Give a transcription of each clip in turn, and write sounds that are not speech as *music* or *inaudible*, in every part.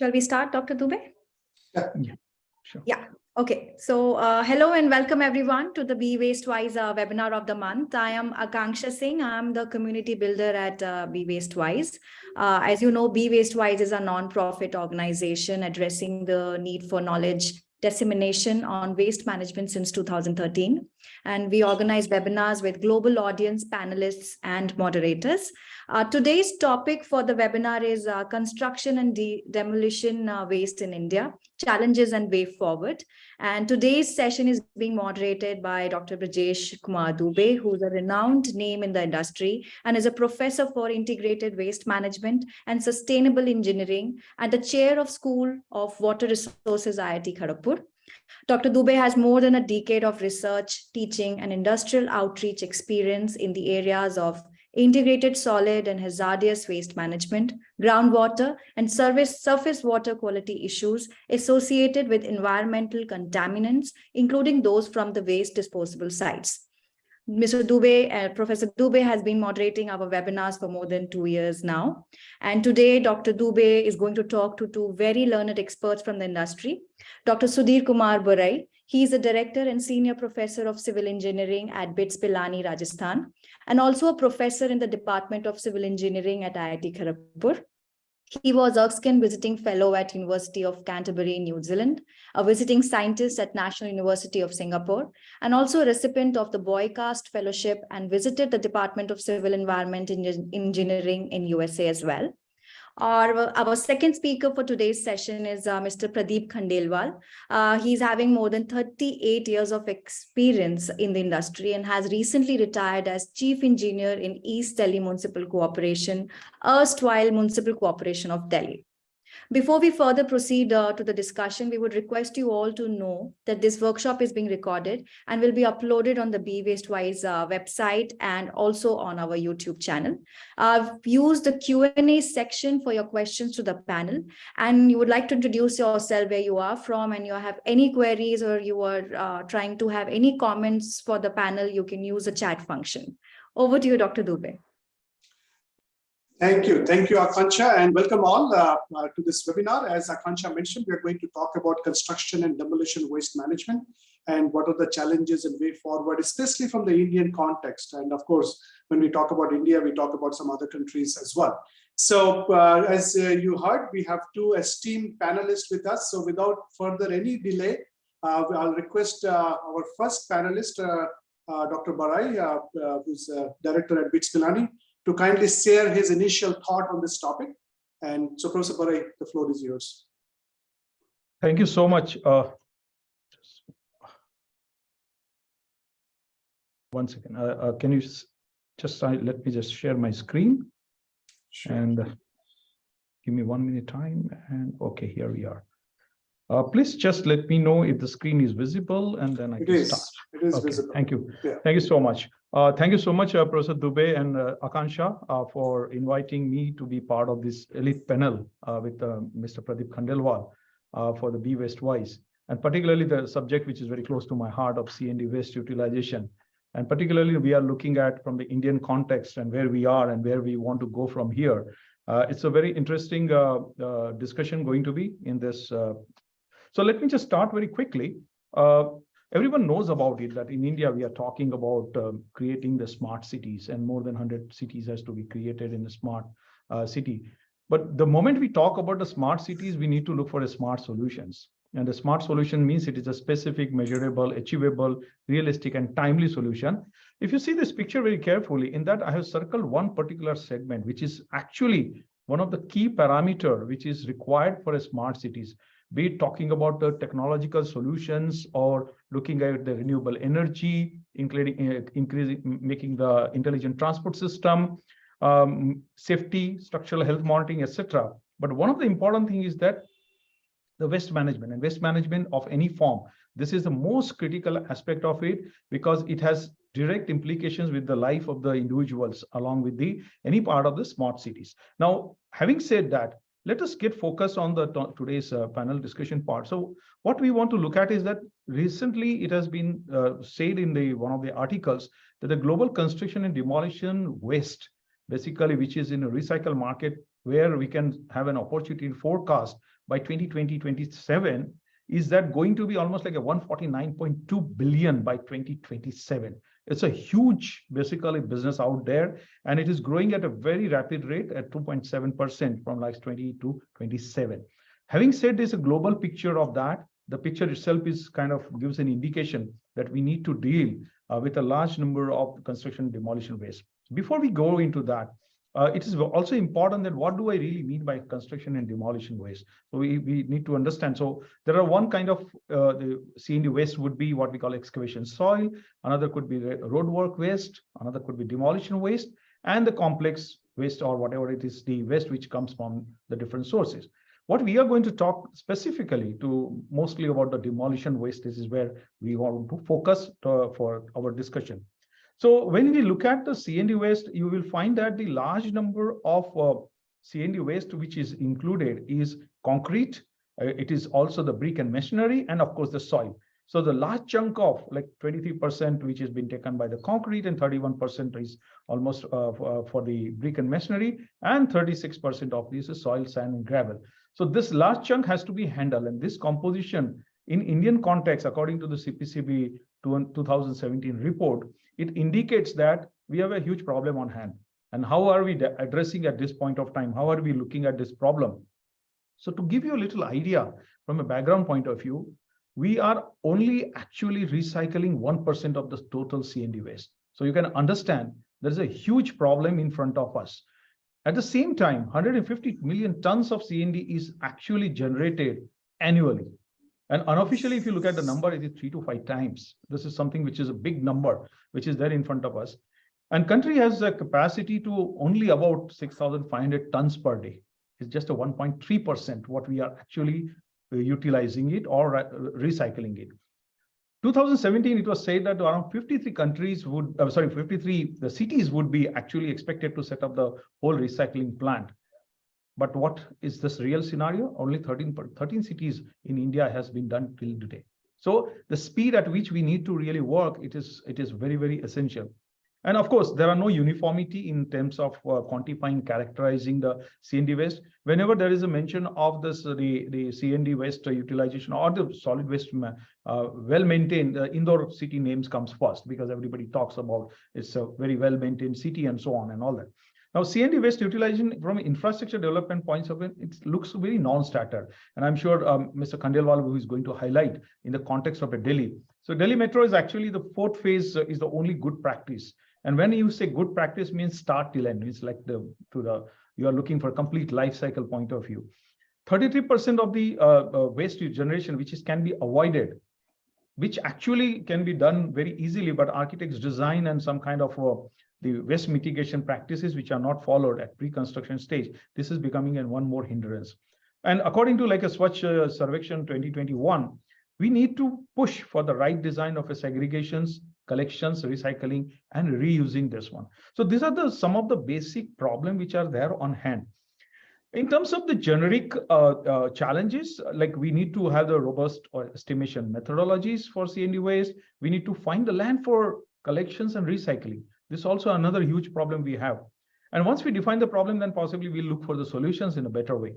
Shall we start, Dr. Dubey? Yeah, sure. Yeah, okay. So uh, hello and welcome everyone to the Be Waste Wise uh, webinar of the month. I am Akanksha Singh. I'm the community builder at uh, Be Waste Wise. Uh, as you know, Be Waste Wise is a non-profit organization addressing the need for knowledge dissemination on waste management since 2013. And we organize webinars with global audience, panelists, and moderators. Uh, today's topic for the webinar is uh, construction and de demolition uh, waste in India, challenges and way forward. And today's session is being moderated by Dr. Brajesh Kumar Dubey, who's a renowned name in the industry and is a professor for integrated waste management and sustainable engineering and the chair of School of Water Resources IIT Kharagpur. Dr. Dubey has more than a decade of research, teaching, and industrial outreach experience in the areas of integrated solid and hazardous waste management, groundwater, and service surface water quality issues associated with environmental contaminants, including those from the waste disposable sites. Mr. Dubey, uh, Professor Dubey has been moderating our webinars for more than two years now. And today, Dr. Dubey is going to talk to two very learned experts from the industry. Dr. Sudhir Kumar Barai, he is a director and senior professor of civil engineering at BITS Pilani, Rajasthan, and also a professor in the Department of Civil Engineering at IIT Kharagpur. He was Erskine Visiting Fellow at University of Canterbury, New Zealand, a visiting scientist at National University of Singapore, and also a recipient of the BOYSCAST Fellowship and visited the Department of Civil Environment Engineering in USA as well. Our, our second speaker for today's session is uh, Mr. Pradeep Khandelwal. Uh, he's having more than 38 years of experience in the industry and has recently retired as Chief Engineer in East Delhi Municipal Corporation, erstwhile Municipal Corporation of Delhi. Before we further proceed uh, to the discussion, we would request you all to know that this workshop is being recorded and will be uploaded on the Be Waste Wise uh, website and also on our YouTube channel. I've used the Q&A section for your questions to the panel and you would like to introduce yourself where you are from and you have any queries or you are uh, trying to have any comments for the panel, you can use the chat function. Over to you, Dr. Dubey. Thank you. Thank you, Akanksha, and welcome all uh, uh, to this webinar. As Akanksha mentioned, we are going to talk about construction and demolition waste management and what are the challenges and way forward, especially from the Indian context. And of course, when we talk about India, we talk about some other countries as well. So uh, as uh, you heard, we have two esteemed panelists with us. So without further any delay, uh, I'll request uh, our first panelist, Dr. Barai, who's director at BITS Pilani, to kindly share his initial thought on this topic. And so, Professor Barai, the floor is yours. Thank you so much. Uh, one second. Uh, uh, can you just uh, let me just share my screen sure. and uh, give me one minute time. And okay, here we are. Uh, please just let me know if the screen is visible and then I it can is. start. It is okay, visible. Thank you. Yeah. Thank you so much. Uh, thank you so much, uh, Professor Dubey and uh, Akanksha, uh, for inviting me to be part of this elite panel uh, with uh, Mr. Pradeep Khandelwal for the Be Waste Wise, and particularly the subject which is very close to my heart of C&D waste utilization. And particularly, we are looking at from the Indian context and where we are and where we want to go from here. it's a very interesting discussion going to be in this. so let me just start very quickly everyone knows about it that in India, we are talking about um, creating the smart cities and more than 100 cities has to be created in a smart uh, city. But the moment we talk about the smart cities, we need to look for a smart solutions. And the smart solution means it is a specific, measurable, achievable, realistic, and timely solution. If you see this picture very carefully, in that I have circled one particular segment, which is actually one of the key parameter which is required for a smart cities be it talking about the technological solutions or looking at the renewable energy, including uh, increasing, making the intelligent transport system, um, safety, structural health monitoring, etc. But one of the important thing is that the waste management and waste management of any form. This is the most critical aspect of it because it has direct implications with the life of the individuals along with the any part of the smart cities. Now, having said that, let us get focused on the today's uh, panel discussion part. So what we want to look at is that recently it has been uh, said in the one of the articles that the global construction and demolition waste, basically, which is in a recycle market where we can have an opportunity forecast by 2020, 27, is that going to be almost like a 149.2 billion by 2027. It's a huge, basically, business out there, and it is growing at a very rapid rate at 2.7% from like 20 to 27. Having said this, a global picture of that, the picture itself is kind of gives an indication that we need to deal uh, with a large number of construction demolition waste. Before we go into that, uh, it is also important that what do I really mean by construction and demolition waste? So we, we need to understand. So there are one kind of uh, the C&D waste would be what we call excavation soil. Another could be the road work waste. Another could be demolition waste and the complex waste or whatever it is, the waste which comes from the different sources. What we are going to talk specifically to mostly about the demolition waste. This is where we want to focus to, for our discussion. So when we look at the C&D waste, you will find that the large number of uh, C&D waste which is included is concrete. uh, it is also the brick and masonry, and of course the soil. So the large chunk of like 23% which has been taken by the concrete and 31% is almost uh, for, for the brick and masonry, and 36% of this is soil, sand, and gravel. So this large chunk has to be handled, and this composition in Indian context, according to the CPCB 2017 report, it indicates that we have a huge problem on hand. And how are we addressing at this point of time? How are we looking at this problem? So to give you a little idea from a background point of view, we are only actually recycling 1% of the total C&D waste. So you can understand there's a huge problem in front of us. At the same time, 150 million tons of C&D is actually generated annually. And unofficially, if you look at the number, it is three to five times. This is something which is a big number, which is there in front of us. And country has a capacity to only about 6,500 tons per day. It's just a 1.3% what we are actually uh, utilizing it or uh, recycling it. 2017, it was said that around 53 countries would, uh, sorry, 53 the cities would be actually expected to set up the whole recycling plant. But what is this real scenario? Only 13, 13 cities in India has been done till today. So the speed at which we need to really work, it is, it is very, very essential. And of course, there are no uniformity in terms of uh, quantifying, characterizing the CND waste. Whenever there is a mention of this, uh, the, the CND waste uh, utilization or the solid waste uh, well-maintained, uh, Indore city names comes first because everybody talks about it's a very well-maintained city and so on and all that. Now, CND waste utilization from infrastructure development points of view, it looks very non-starter. And I'm sure um, Mr. Khandelwal, who is going to highlight in the context of a Delhi. So Delhi Metro is actually the fourth phase uh, is the only good practice. And when you say good practice means start till end, it's like the to the you are looking for complete life cycle point of view. 33% of the uh, uh, waste generation, which is can be avoided, which actually can be done very easily, but architects design and some kind of uh, the waste mitigation practices which are not followed at pre-construction stage, this is becoming an one more hindrance. And according to like a Swachh uh, Survekshan 2021, we need to push for the right design of a segregations, collections, recycling, and reusing this one. So these are the some of the basic problem which are there on hand. In terms of the generic uh, uh, challenges, like we need to have the robust or estimation methodologies for CND waste. We need to find the land for collections and recycling. This is also another huge problem we have. And once we define the problem, then possibly we'll look for the solutions in a better way.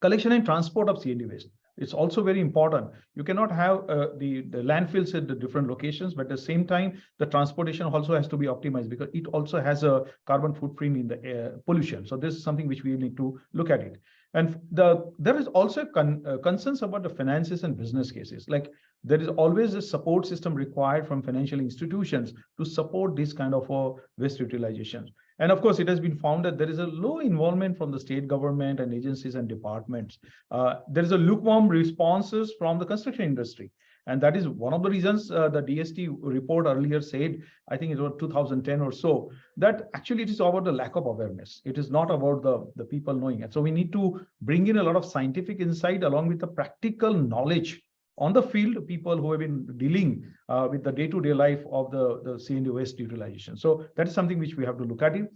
Collection and transport of CND waste. It's also very important. You cannot have uh, the, the landfills at the different locations, but at the same time, the transportation also has to be optimized because it also has a carbon footprint in the air pollution. So this is something which we need to look at it. And the there is also con, uh, concerns about the finances and business cases. Like there is always a support system required from financial institutions to support this kind of uh, waste utilization. And of course, it has been found that there is a low involvement from the state government and agencies and departments. Uh, there is a lukewarm responses from the construction industry. And that is one of the reasons uh, the DST report earlier said, I think it was 2010 or so, that actually it is about the lack of awareness. It is not about the, the people knowing it. So we need to bring in a lot of scientific insight along with the practical knowledge on the field, people who have been dealing uh, with the day-to-day life of the, the CND waste utilization. So that is something which we have to look at it.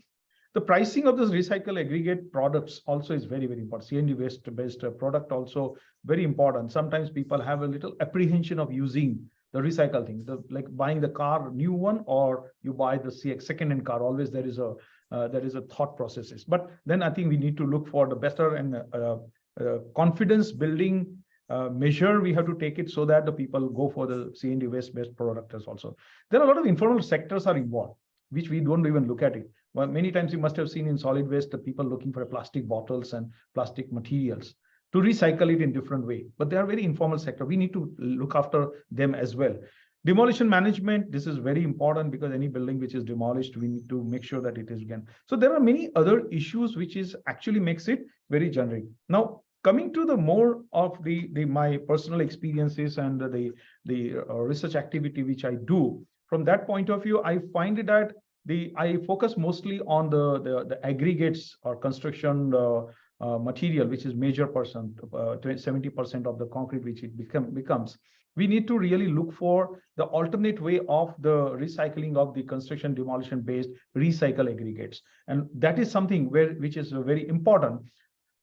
The pricing of this recycle aggregate products also is very, very important. CND waste based uh, product also very important. Sometimes people have a little apprehension of using the recycle thing, the like buying the car new one or you buy the CX second hand car. Always there is a uh, there is a thought processes. But then I think we need to look for the better and uh, uh, confidence building uh, measure we have to take it so that the people go for the CND waste based product as also. There are a lot of informal sectors are involved, which we don't even look at it. Well, many times you must have seen in solid waste, the people looking for plastic bottles and plastic materials to recycle it in different way. But they are very informal sector. We need to look after them as well. Demolition management, this is very important because any building which is demolished, we need to make sure that it is again. So there are many other issues which is actually makes it very generic. Now, coming to the more of the, the my personal experiences and the, the uh, research activity which I do, from that point of view, I find that the I focus mostly on the, the, the aggregates or construction uh, uh, material, which is major percent, 70% of the concrete which it become, becomes. We need to really look for the alternate way of the recycling of the construction demolition based recycle aggregates. And that is something where which is very important.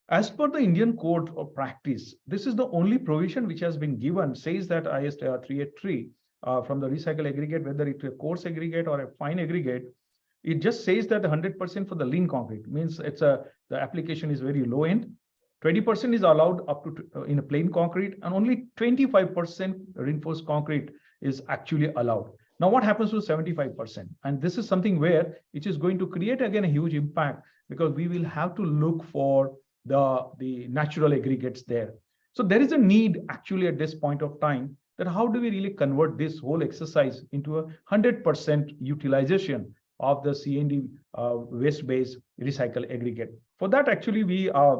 As per the Indian Code of Practice, this is the only provision which has been given, says that IS 383 uh, from the recycle aggregate, whether it's a coarse aggregate or a fine aggregate, it just says that 100% for the lean concrete means it's a the application is very low end. 20% is allowed up to uh, in a plain concrete and only 25% reinforced concrete is actually allowed. Now, what happens to 75%? And this is something where it is going to create again a huge impact because we will have to look for the, the natural aggregates there. So there is a need actually at this point of time that how do we really convert this whole exercise into a 100% utilization of the CND uh, waste-based recycle aggregate. For that, actually, we uh,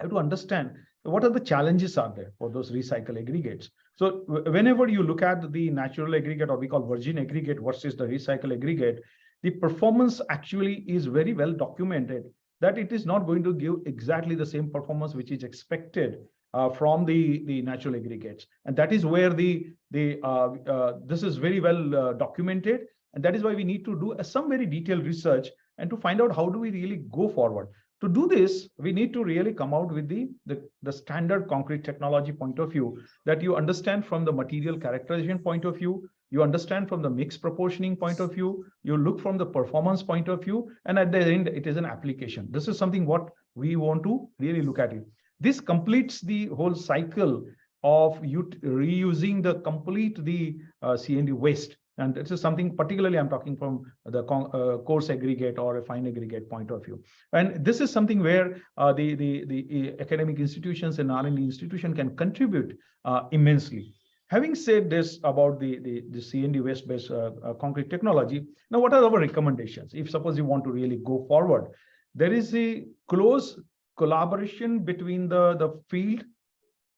have to understand what are the challenges are there for those recycle aggregates. So whenever you look at the natural aggregate or we call virgin aggregate versus the recycle aggregate, the performance actually is very well documented that it is not going to give exactly the same performance which is expected uh, from the the natural aggregates and that is where the the uh, uh, this is very well uh, documented and that is why we need to do some very detailed research and to find out how do we really go forward. To do this, we need to really come out with the, the, the standard concrete technology point of view that you understand from the material characterization point of view, you understand from the mix proportioning point of view, you look from the performance point of view, and at the end, it is an application. This is something what we want to really look at it. This completes the whole cycle of reusing the complete the uh, CND waste and this is something particularly I'm talking from the uh, coarse aggregate or a fine aggregate point of view. And this is something where uh, the, the, the academic institutions and R&D institution can contribute uh, immensely. Having said this about the, the, the CND waste-based uh, uh, concrete technology, now what are our recommendations? If suppose you want to really go forward, there is a close collaboration between the, the field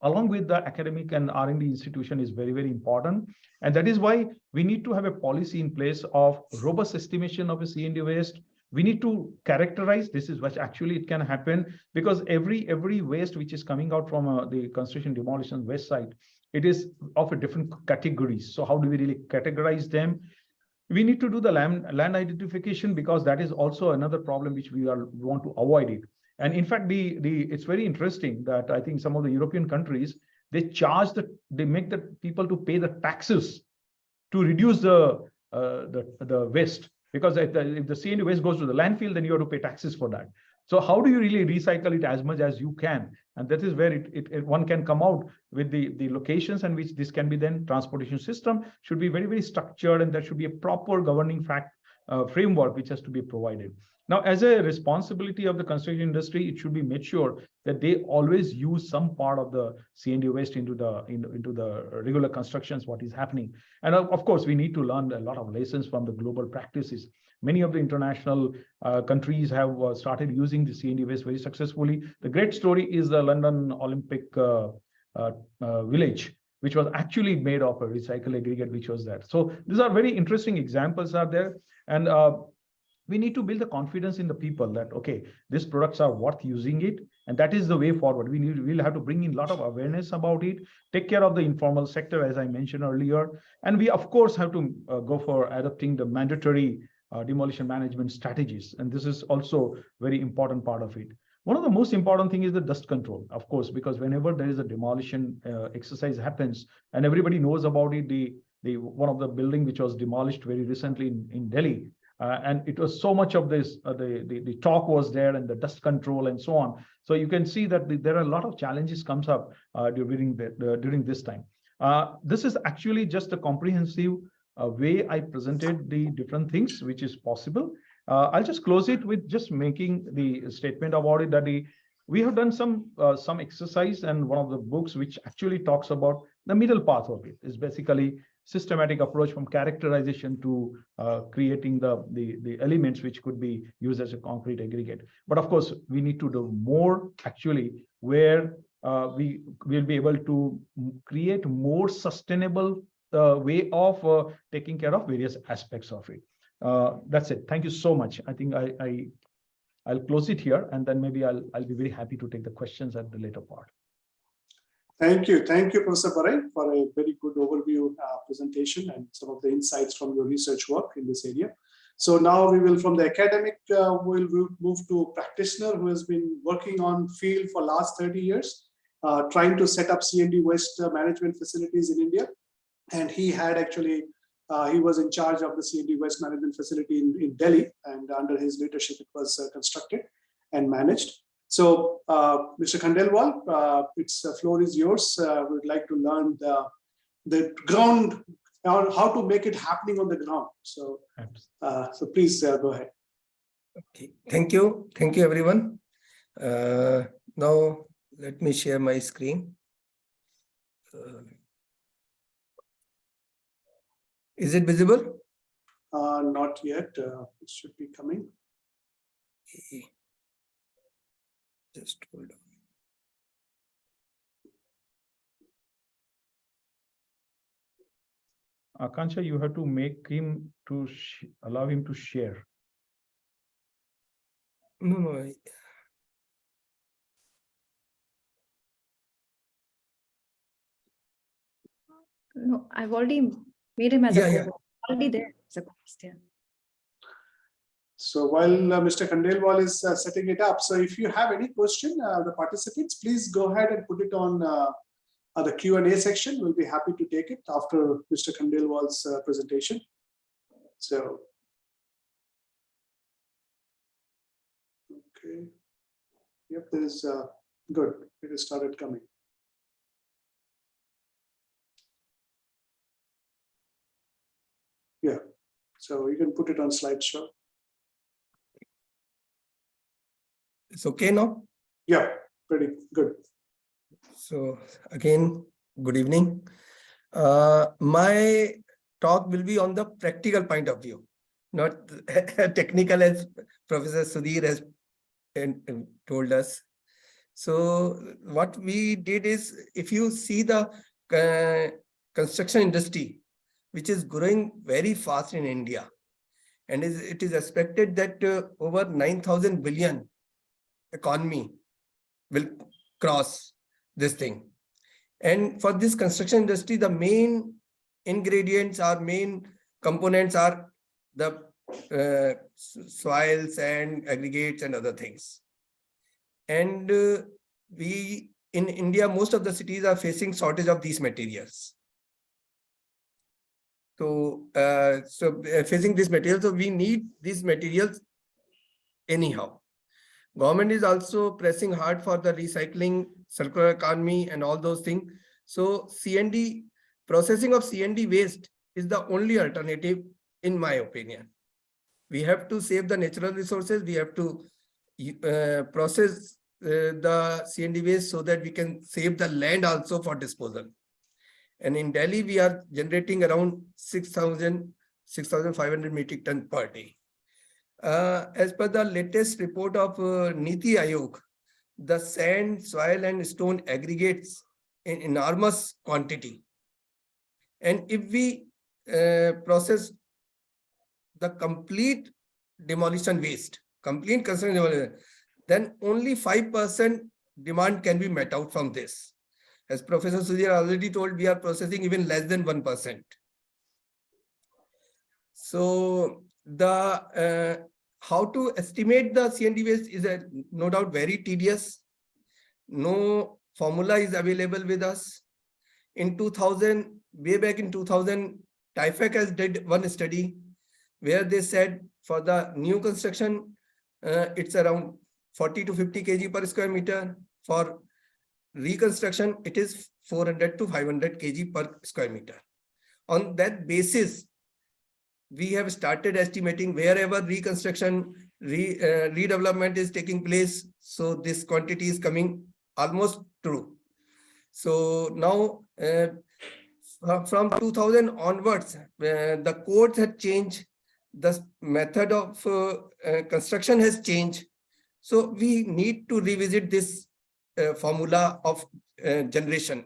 along with the academic and R&D institution is very, very important. And that is why we need to have a policy in place of robust estimation of a CND waste. We need to characterize this is what actually it can happen because every every waste which is coming out from uh, the construction demolition waste site, it is of a different categories. So how do we really categorize them? We need to do the land, land identification because that is also another problem which we are we want to avoid it. And in fact, the, the it's very interesting that I think some of the European countries, they charge the, they make the people to pay the taxes to reduce the, uh, the, the waste. Because if the, if the CND waste goes to the landfill, then you have to pay taxes for that. So how do you really recycle it as much as you can? And that is where it, it, it, one can come out with the, the locations and which this can be then transportation system should be very, very structured and there should be a proper governing fact uh, framework which has to be provided. Now, as a responsibility of the construction industry, it should be made sure that they always use some part of the CND waste into the in, into the regular constructions, what is happening. And of course, we need to learn a lot of lessons from the global practices. Many of the international uh, countries have uh, started using the CND waste very successfully. The great story is the London Olympic uh, uh, uh, village, which was actually made of a recycle aggregate, which was that. So these are very interesting examples are there. And we need to build the confidence in the people that okay these products are worth using it and that is the way forward we need we'll have to bring in a lot of awareness about it take care of the informal sector as i mentioned earlier and we of course have to uh, go for adopting the mandatory uh, demolition management strategies. And this is also very important part of it. One of the most important thing is the dust control, of course, because whenever there is a demolition uh, exercise happens and everybody knows about it, the, the one of the building which was demolished very recently in, in Delhi, uh, and it was so much of this, uh, the, the, the talk was there and the dust control and so on. So you can see that the, there are a lot of challenges comes up uh, during, the, during this time. Uh, this is actually just a comprehensive uh, way I presented the different things which is possible. Uh, I'll just close it with just making the statement about it that the, we have done some some exercise and one of the books which actually talks about the middle path of it is basically systematic approach from characterization to uh, creating the, the the elements which could be used as a concrete aggregate. But of course, we need to do more actually where uh, we will be able to create more sustainable uh, way of uh, taking care of various aspects of it. Uh, that's it. Thank you so much. I think I, I, I'll close it here and then maybe I'll, I'll be very happy to take the questions at the later part. Thank you. Thank you, Professor Barai, for a very good overview uh, presentation and some of the insights from your research work in this area. So now we will, from the academic, uh, we'll, move to a practitioner who has been working on field for last 30 years, uh, trying to set up CND waste uh, management facilities in India. And he had actually, uh, he was in charge of the CND waste management facility in, in Delhi, and under his leadership, it was uh, constructed and managed. So, uh, Mr. Khandelwal, uh, its uh, floor is yours. Uh, We'd like to learn the, the ground, or how to make it happening on the ground. So, uh, so please uh, go ahead. Okay, thank you. Thank you, everyone. Uh, now, let me share my screen. Uh, Is it visible? Uh, Not yet, uh, it should be coming. Just hold on. Akanksha, you have to make him to sh- allow him to share. No, no, I- No, I've already made him as a Yeah, yeah. already there as a host, yeah. So while uh, Mr. Khandelwal is uh, setting it up, so if you have any question, uh, the participants, please go ahead and put it on the Q and A section. We'll be happy to take it after Mr. Khandelwal's presentation. So. Okay. Yep, there is, good, it has started coming. Yeah, so you can put it on slideshow. It's okay now? Yeah, pretty good. So again, good evening. Uh, my talk will be on the practical point of view, not *laughs* technical as Professor Sudhir has told us. So what we did is, if you see the uh, construction industry, which is growing very fast in India, and is, it is expected that uh, over 9,000 billion economy will cross this thing. And for this construction industry, the main ingredients or main components are the uh, soils and aggregates and other things. And uh, we, in India, most of the cities are facing shortage of these materials. So, uh, so uh, facing these materials, so we need these materials anyhow. Government is also pressing hard for the recycling, circular economy and all those things. So CND, processing of CND waste is the only alternative, in my opinion. We have to save the natural resources, we have to uh, process uh, the CND waste so that we can save the land also for disposal. And in Delhi, we are generating around 6,000, 6,500 metric ton per day. Uh, as per the latest report of uh, Niti Aayog, the sand, soil and stone aggregates in enormous quantity. And if we uh, process the complete demolition waste, complete construction demolition, then only five percent demand can be met out from this. As Professor Sudhir already told, we are processing even less than one percent. So the uh, how to estimate the CND waste is a, no doubt very tedious. No formula is available with us. In 2000, way back in 2000, TIFAC has did one study where they said for the new construction, uh, it's around 40 to 50 kg per square meter. For reconstruction, it is 400 to 500 kg per square meter. On that basis, we have started estimating wherever reconstruction, re, uh, redevelopment is taking place. So this quantity is coming almost true. So now uh, from 2000 onwards, uh, the codes had changed. The method of uh, uh, construction has changed. So we need to revisit this uh, formula of generation.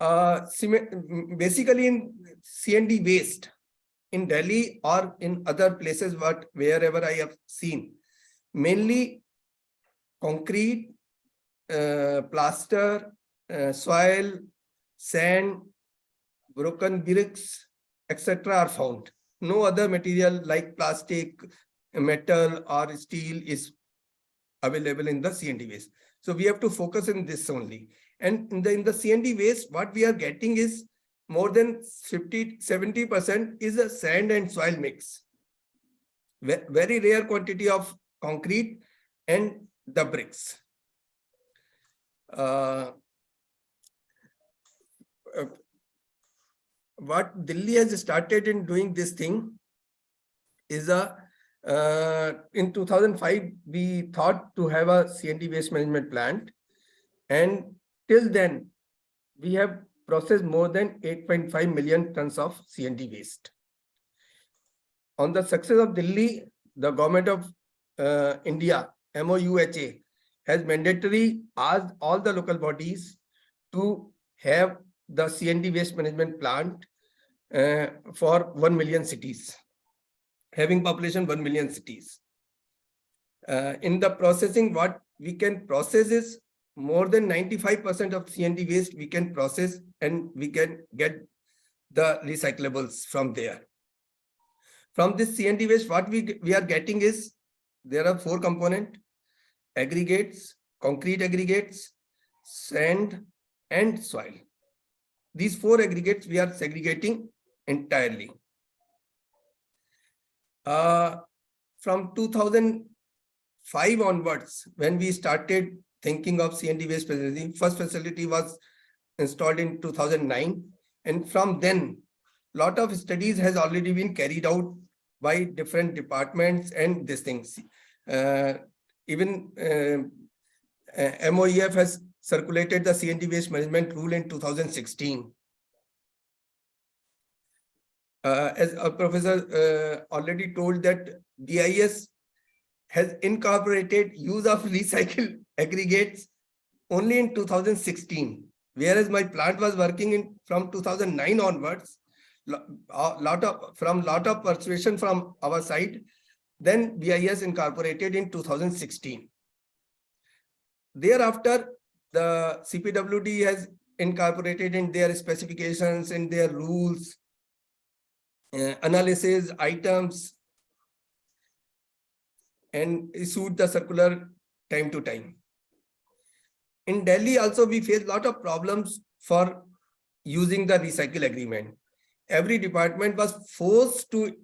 Uh, basically in CND waste in Delhi or in other places, but wherever I have seen, mainly concrete, uh, plaster, uh, soil, sand, broken bricks, etc. are found. No other material like plastic, metal or steel is available in the CND waste. So we have to focus on this only. And in the, in the CND waste, what we are getting is more than 50, 70% is a sand and soil mix. Very rare quantity of concrete and the bricks. Uh, uh, What Delhi has started in doing this thing is a, uh, in 2005, we thought to have a CND waste management plant. And till then, we have processed more than 8.5 million tons of CND waste. On the success of Delhi, the government of uh, India, MOUHA, has mandatory asked all the local bodies to have the CND waste management plant uh, for 1 million cities, having population 1 million cities. Uh, in the processing, what we can process is more than 95% of CND waste we can process and we can get the recyclables from there. From this CND waste, what we, we are getting is, there are four component, aggregates, concrete aggregates, sand, and soil. These four aggregates we are segregating entirely. Uh, from 2005 onwards, when we started thinking of CND waste facility, first facility was installed in 2009. And from then, lot of studies has already been carried out by different departments and these things. Uh, even uh, uh, MOEF has circulated the CND waste management rule in 2016. Uh, as a professor uh, already told that BIS has incorporated use of recycled aggregates only in 2016, whereas my plant was working in from 2009 onwards. a lot of from lot of persuasion from our side, then BIS incorporated in 2016. Thereafter, the CPWD has incorporated in their specifications, in their rules, uh, analysis, items, and issued the circular time to time. In Delhi also, we face lot of problems for using the recycle agreement. Every department was forced to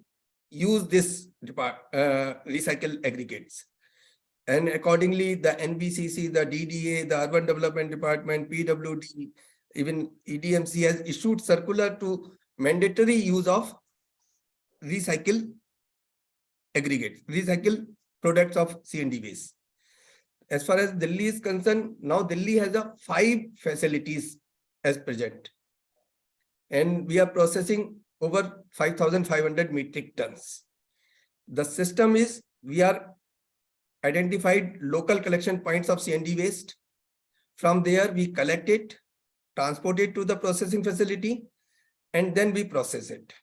use this depart, uh, recycle aggregates. And accordingly, the NBCC, the DDA, the Urban Development Department, PWD, even EDMC has issued circular to mandatory use of recycle aggregates, recycle products of CND waste. As far as Delhi is concerned, now Delhi has a five facilities as present. And we are processing over 5,500 metric tons. The system is, we are identified local collection points of CND waste. From there, we collect it, transport it to the processing facility, and then we process it.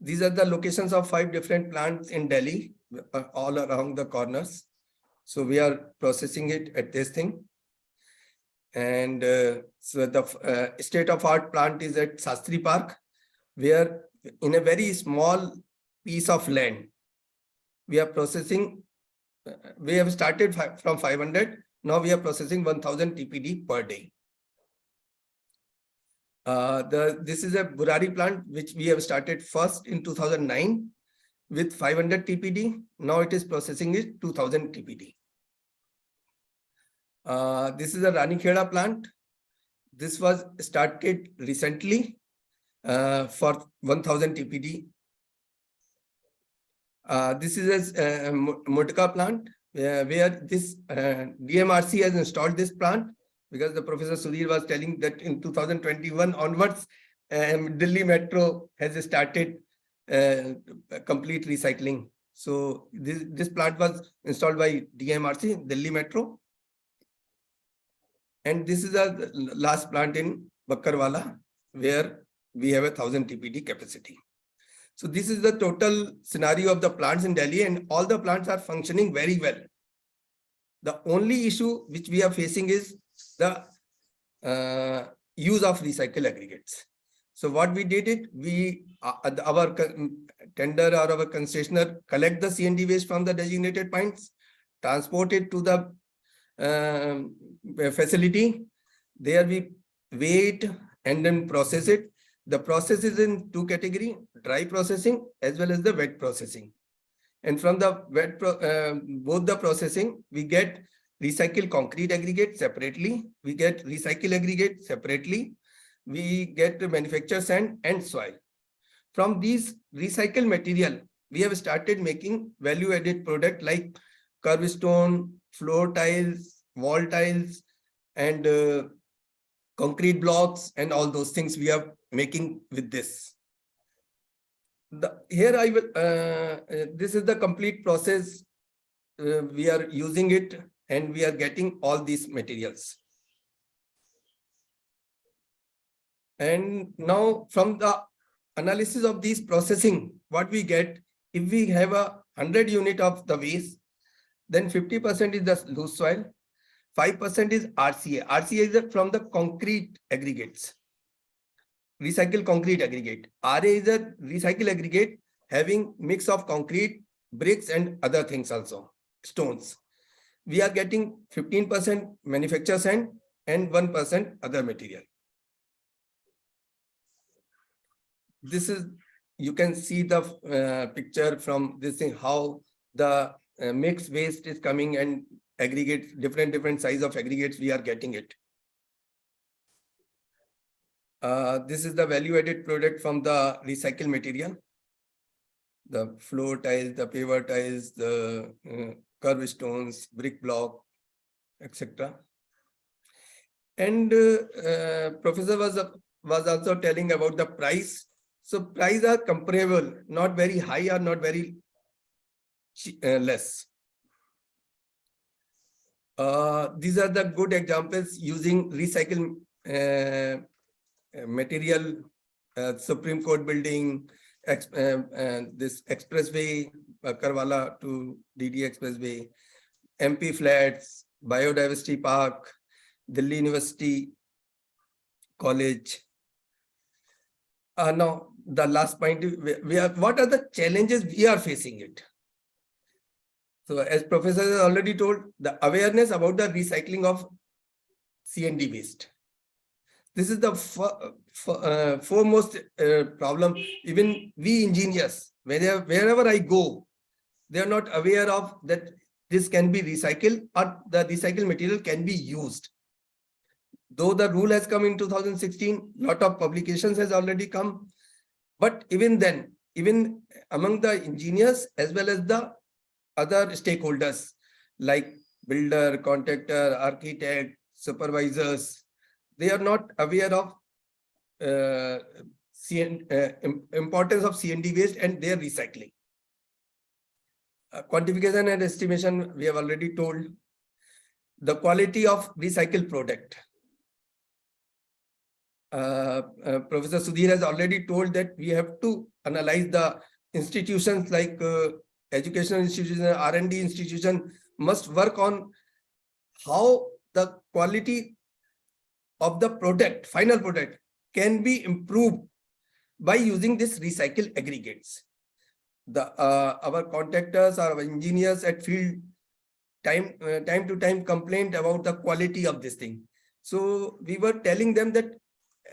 These are the locations of five different plants in Delhi, uh, all around the corners. So we are processing it at this thing. And uh, so the uh, state of art plant is at Shastri Park. where in a very small piece of land, we are processing, uh, we have started fi- from 500, now we are processing 1000 TPD per day. Uh, the, this is a Burari plant which we have started first in 2009 with 500 TPD. Now it is processing is 2000 TPD. Uh, this is a Ranikheda plant. This was started recently uh, for 1000 TPD. Uh, this is a uh, plant where this uh, DMRC has installed this plant because the Professor Sudhir was telling that in 2021 onwards, um, Delhi Metro has started complete recycling. So this, this plant was installed by DMRC, Delhi Metro. And this is a last plant in Bakkarwala where we have a thousand TPD capacity. So this is the total scenario of the plants in Delhi and all the plants are functioning very well. The only issue which we are facing is the uh, use of recycle aggregates. So what we did it, we, uh, our tender or our concessionaire collect the CND waste from the designated points, transport it to the uh, facility. There we wait and then process it. The process is in two category, dry processing as well as the wet processing. And from the wet, uh, both the processing, we get recycled concrete aggregate separately, we get recycle aggregate separately, we get manufacture sand and soil. From these recycled material, we have started making value added product like curb stone, floor tiles, wall tiles, and uh, concrete blocks and all those things we are making with this. The, here I will, uh, uh, this is the complete process. Uh, we are using it and we are getting all these materials. And now from the analysis of these processing, what we get, if we have a hundred unit of the waste, then fifty percent is the loose soil, five percent is RCA. RCA is from the concrete aggregates. Recycled concrete aggregate. RA is a recycle aggregate having mix of concrete, bricks and other things also, stones. We are getting fifteen percent manufacture sand and one percent other material. This is, you can see the uh, picture from this thing, how the uh, mixed waste is coming and aggregates, different, different size of aggregates, we are getting it. Uh, this is the value added product from the recycled material. The floor tiles, the paver tiles, the uh, curb stones, brick block, etc. And uh, uh, professor was, was also telling about the price. So price are comparable, not very high or not very uh, less. Uh, these are the good examples using recycled uh, uh, material, uh, Supreme Court building, ex- uh, this expressway, Karwala to DD Expressway, MP flats, biodiversity park, Delhi University College. Uh, now, the last point, we- are, what are the challenges we are facing it? So as professor has already told, the awareness about the recycling of CND waste. This is the uh, foremost uh, problem. Even we engineers, wherever, wherever I go, they are not aware of that this can be recycled or the recycled material can be used. Though the rule has come in 2016, lot of publications has already come. But even then, even among the engineers as well as the other stakeholders like builder, contractor, architect, supervisors, they are not aware of uh, CN, uh, importance of CND waste and their recycling. Uh, quantification and estimation, we have already told. The quality of recycled product. Uh, uh, Professor Sudhir has already told that we have to analyze the institutions like uh, educational institution, R and D institution must work on how the quality of the product, final product can be improved by using this recycle aggregates. The uh, our contractors, our engineers at field time uh, time to time complained about the quality of this thing. So we were telling them that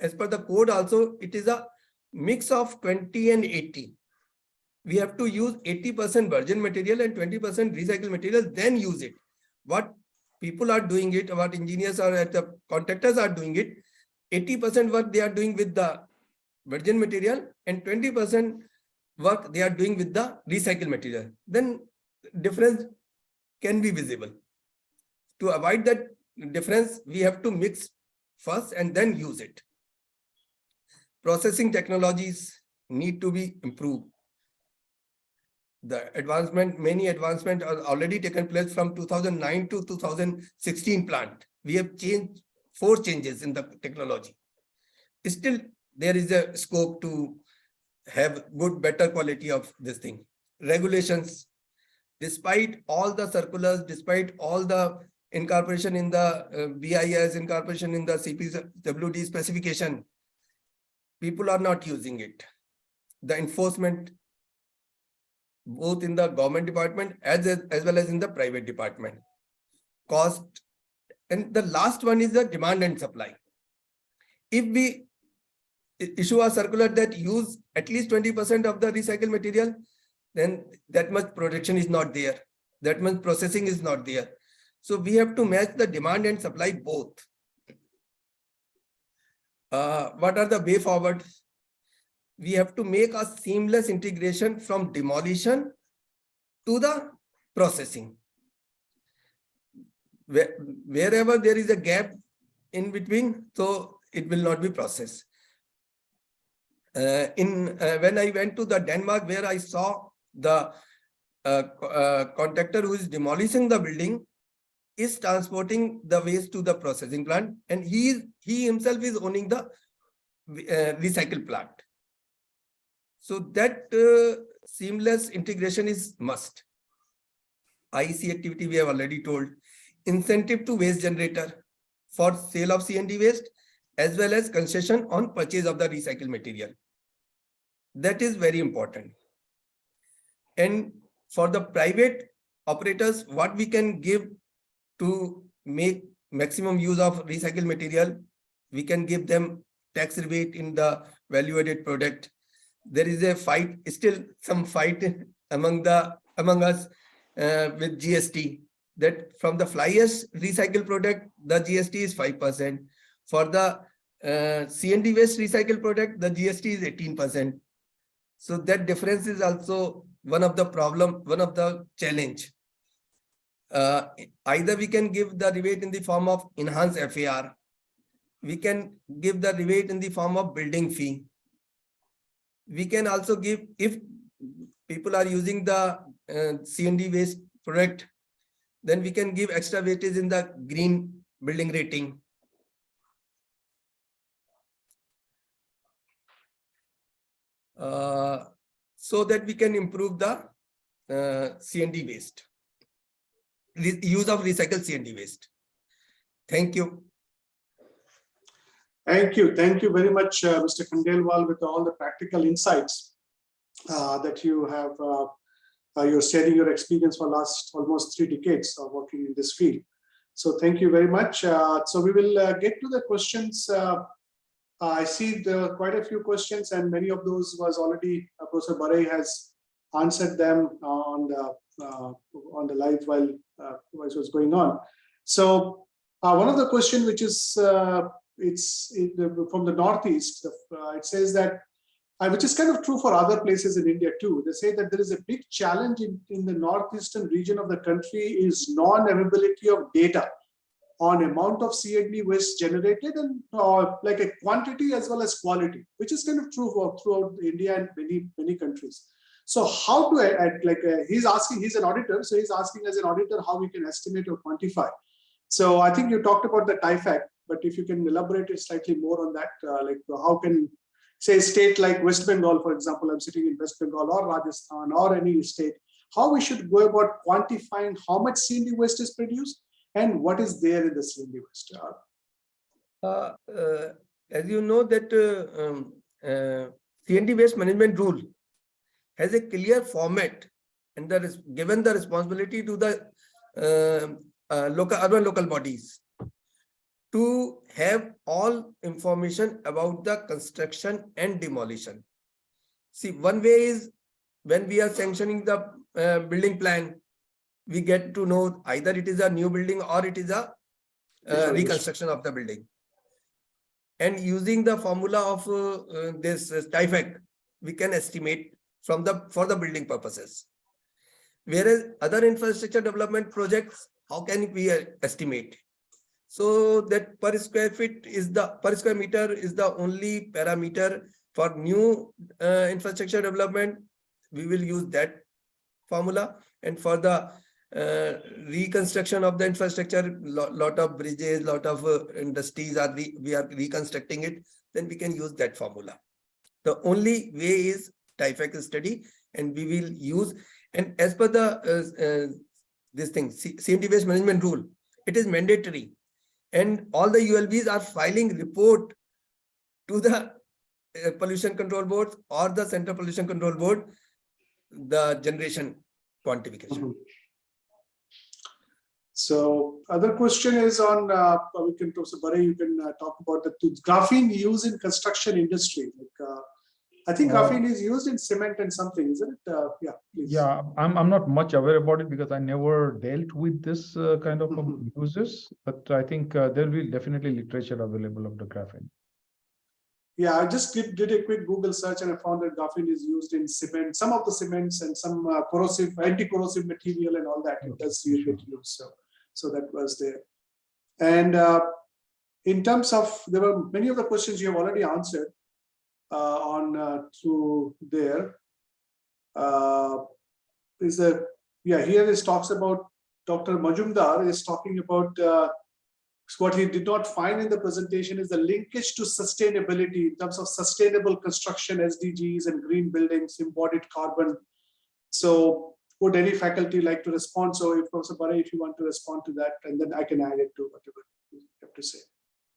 as per the code also, it is a mix of 20 and 80. We have to use 80% virgin material and 20% recycled material, then use it. What people are doing it, what engineers are at the contractors are doing it, 80% work they are doing with the virgin material and 20% work they are doing with the recycled material. Then difference can be visible. To avoid that difference, we have to mix first and then use it. Processing technologies need to be improved. The advancement, many advancement are already taken place from 2009 to 2016 plant. We have changed four changes in the technology. Still, there is a scope to have good, better quality of this thing. Regulations, despite all the circulars, despite all the incorporation in the uh, BIS, incorporation in the CPWD specification, people are not using it. The enforcement, both in the government department as, as well as in the private department. Cost, and the last one is the demand and supply. If we issue a circular that use at least 20% of the recycled material, then that much production is not there. That much processing is not there. So we have to match the demand and supply both. Uh, what are the way forward? We have to make a seamless integration from demolition to the processing. Where- Wherever there is a gap in between, so it will not be processed. Uh, in, uh, when I went to the Denmark where I saw the uh, uh, contractor who is demolishing the building is transporting the waste to the processing plant and he he himself is owning the uh, recycle plant. So that uh, seamless integration is must. IEC activity we have already told. Incentive to waste generator for sale of CND waste as well as concession on purchase of the recycled material. That is very important. And for the private operators, what we can give to make maximum use of recycled material, we can give them tax rebate in the value added product. There is a fight, still some fight *laughs* among the, among us uh, with GST that from the flyers recycled product, the GST is 5%. For the uh, CND waste recycled product, the GST is 18%. So that difference is also one of the problem, one of the challenge. Uh, either we can give the rebate in the form of enhanced FAR. We can give the rebate in the form of building fee. We can also give, if people are using the uh, CND waste product, then we can give extra weightage in the green building rating. Uh, so that we can improve the uh, CND waste. Use of recycled CND waste. Thank you. Thank you. Thank you very much, uh, Mr. Khandelwal, with all the practical insights uh, that you have. uh, uh, You're sharing your experience for last almost three decades of working in this field. So thank you very much. Uh, So we will uh, get to the questions. I see quite a few questions and many of those was already, Professor Barai has answered them on the, on the live while, uh, while it was going on. So uh, one of the question which is uh, it's from the northeast. uh, it says that, uh, which is kind of true for other places in India too. They say that there is a big challenge in, in the northeastern region of the country is non-availability of data on amount of CND waste generated and uh, like a quantity as well as quality, which is kind of true for throughout India and many many countries. So how uh, uh, like uh, he's asking, he's an auditor, so he's asking as an auditor how we can estimate or quantify. So I think you talked about the TIFAC, but if you can elaborate it slightly more on that, uh, like how can, say, state like West Bengal, for example, I'm sitting in West Bengal or Rajasthan or any state, how we should go about quantifying how much CND waste is produced and what is there in the CND waste? Uh, Uh, uh, as you know that uh, um, CND waste management rule has a clear format and that is given the responsibility to the uh, uh, local urban local bodies to have all information about the construction and demolition. See, one way is when we are sanctioning the uh, building plan, we get to know either it is a new building or it is a uh, reconstruction of the building. And using the formula of uh, uh, this uh, TIFAC, we can estimate from the for the building purposes. Whereas other infrastructure development projects, how can we uh, estimate? So that per square feet is the per square meter is the only parameter for new uh, infrastructure development. We will use that formula and for the uh, reconstruction of the infrastructure, lot, lot of bridges, lot of uh, industries are re, we are reconstructing it, then we can use that formula. The only way is TIFAC study and we will use and as per the uh, uh, this thing C- CND waste management rule, it is mandatory and all the ULBs are filing report to the uh, pollution control board or the central pollution control board the generation quantification. Mhm. So other question is on, uh, we can, Barai, you can uh, talk about the graphene use in construction industry. Like, uh, I think Uh, graphene is used in cement and something, isn't it? Uh, Yeah, please. Yeah, I'm, I'm not much aware about it because I never dealt with this uh, kind of um, Mhm. uses, but I think uh, there'll be definitely literature available of the graphene. Yeah, I just did, did a quick Google search and I found that graphene is used in cement, some of the cements and some uh, corrosive, anti-corrosive material and all that. It does use it used, so, so that was there. And uh, in terms of, there were many of the questions you have already answered on uh, through there. Uh, Is there, yeah, here is talks about, Dr. Majumdar is talking about uh, what he did not find in the presentation is the linkage to sustainability in terms of sustainable construction, SDGs and green buildings, embodied carbon. So would any faculty like to respond? So if Professor Barai, if you want to respond to that, and then I can add it to whatever you have to say.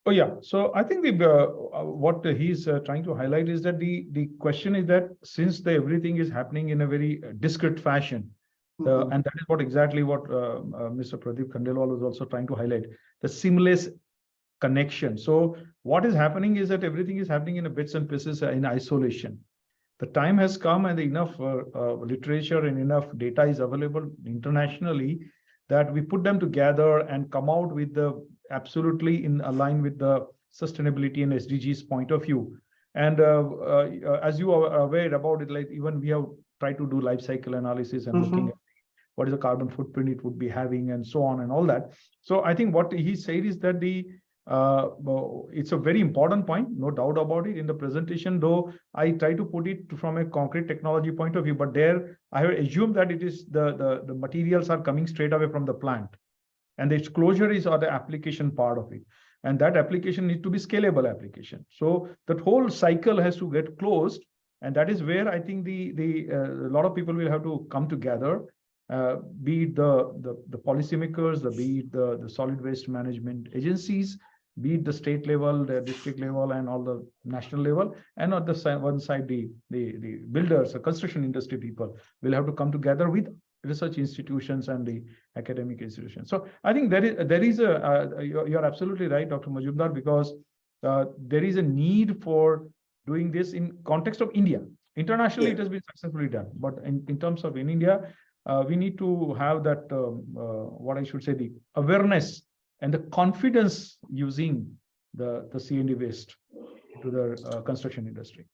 Oh, yeah. So I think the, uh, uh, what he's uh, trying to highlight is that the, the question is that since the everything is happening in a very uh, discrete fashion, Uh, Mhm. and that is what exactly what uh, uh, Mr. Pradeep Khandelwal was also trying to highlight, the seamless connection. So what is happening is that everything is happening in a bits and pieces in isolation. The time has come and enough uh, uh, literature and enough data is available internationally that we put them together and come out with the absolutely in align with the sustainability and SDGs point of view. And uh, uh, uh, as you are aware about it, like even we have tried to do life cycle analysis and looking Mhm. at what is the carbon footprint it would be having and so on and all that. So I think what he said is that the uh, it's a very important point, no doubt about it in the presentation, though I try to put it from a concrete technology point of view, but there I have assumed that it is the, the, the materials are coming straight away from the plant. And the closure is or the application part of it. And that application needs to be scalable application. So that whole cycle has to get closed. And that is where I think the, the, uh, a lot of people will have to come together uh, be it the, the, the policymakers, the, be it the, the solid waste management agencies, be it the state level, the district level, and all the national level, and on the side, one side, the, the, the builders, the construction industry people will have to come together with research institutions and the academic institutions. So I think there is, there is a, uh, you're, you're absolutely right, Dr. Majumdar, because uh, there is a need for doing this in context of India. Internationally, it has been successfully done, but in, in terms of in India, uh, we need to have that, um, uh, what I should say, the awareness and the confidence using the, the CND waste to the uh, construction industry.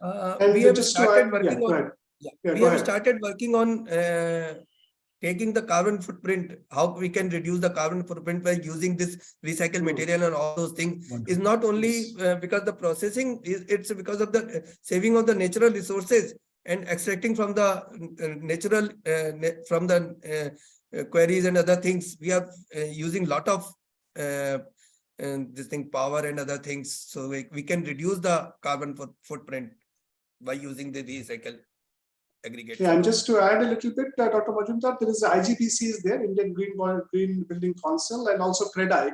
Uh, And we have just to started add- working yeah, on, ahead. Yeah, Yeah, we have ahead. started working on uh, taking the carbon footprint, how we can reduce the carbon footprint by using this recycled material and all those things. Is not only uh, because the processing is it's because of the uh, saving of the natural resources and extracting from the uh, natural uh, from the queries and other things. We are uh, using lot of uh, and this thing power and other things so we, we can reduce the carbon foot- footprint by using the recycle aggregate Yeah, and just to add a little bit, uh, Dr. Majumdar, there is IGBC is there, Indian Green, Green Building Council, and also CREDAI.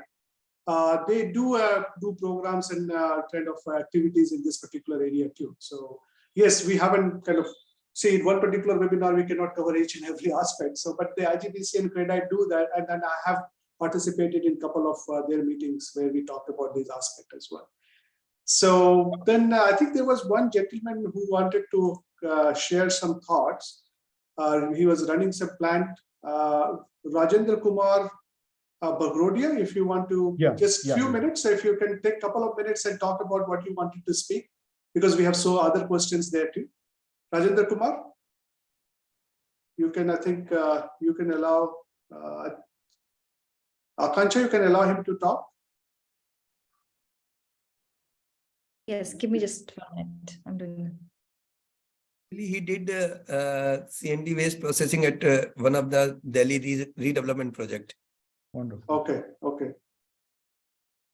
Uh, they do, uh, do programs and, uh, kind of activities in this particular area too. So yes, we haven't kind of, see, in one particular webinar, we cannot cover each and every aspect. So, but the IGBC and CREDAI do that. And then I have participated in a couple of uh, their meetings where we talked about these aspects as well. So then uh, I think there was one gentleman who wanted to uh, share some thoughts. Uh, he was running some plant, uh, Rajendra Kumar uh, Bagrodia, if you want to, Yeah, just yeah, few yeah. minutes, if you can take a couple of minutes and talk about what you wanted to speak, because we have so other questions there too. Rajendra Kumar? You can, I think, uh, you can allow, uh, Akanksha, you can allow him to talk? Yes, give me just one minute. I'm doing. It. Actually, He did uh, uh, CND waste processing at uh, one of the Delhi re- redevelopment project. Wonderful. Okay, okay.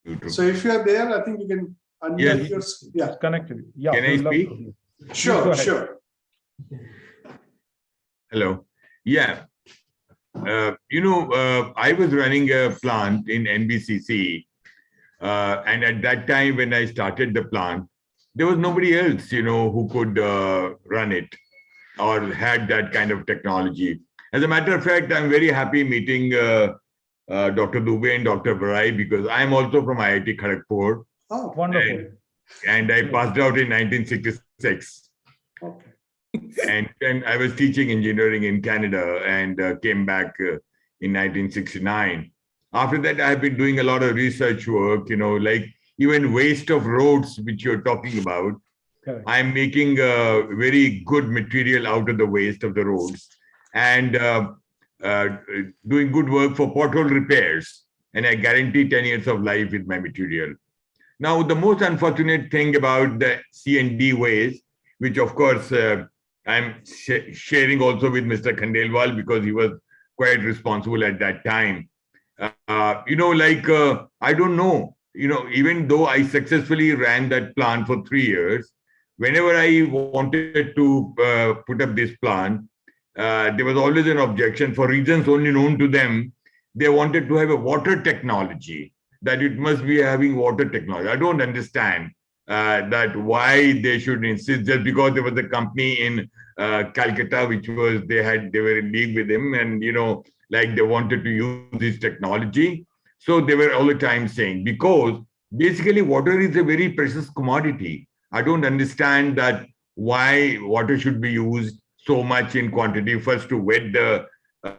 YouTube. So if you are there, I think you can Yes. unmute your, yeah, connected. Yeah. Can I we'd love to speak? sure, sure. Hello. Yeah. Uh, you know, uh, I was running a plant in NBCC. Uh, and at that time, when I started the plant, there was nobody else, you know, who could uh, run it or had that kind of technology. As a matter of fact, I'm very happy meeting uh, uh, Dr. Dubey and Dr. Barai because I'm also from IIT Kharagpur Oh, Wonderful. and I passed out in 1966. okay. and then I was teaching engineering in Canada and uh, came back uh, in 1969. After that, I've been doing a lot of research work, you know, like even waste of roads, which you're talking about. Correct. I'm making uh, very good material out of the waste of the roads and uh, uh, doing good work for pothole repairs. And I guarantee 10 years of life with my material. Now, the most unfortunate thing about the C&D waste, which of course uh, I'm sh- sharing also with Mr. Khandelwal because he was quite responsible at that time. Uh, you know, like, uh, I don't know, you know, even though I successfully ran that plant for three years, whenever I wanted to uh, put up this plant, uh, there was always an objection for reasons only known to them. They wanted to have a water technology, that it must be having water technology. I don't understand uh, that why they should insist just because there was a company in uh, Calcutta which was they had they were in league with him and you know like they wanted to use this technology. So they were all the time saying because basically water is a very precious commodity. I don't understand that why water should be used so much in quantity. First to wet the uh,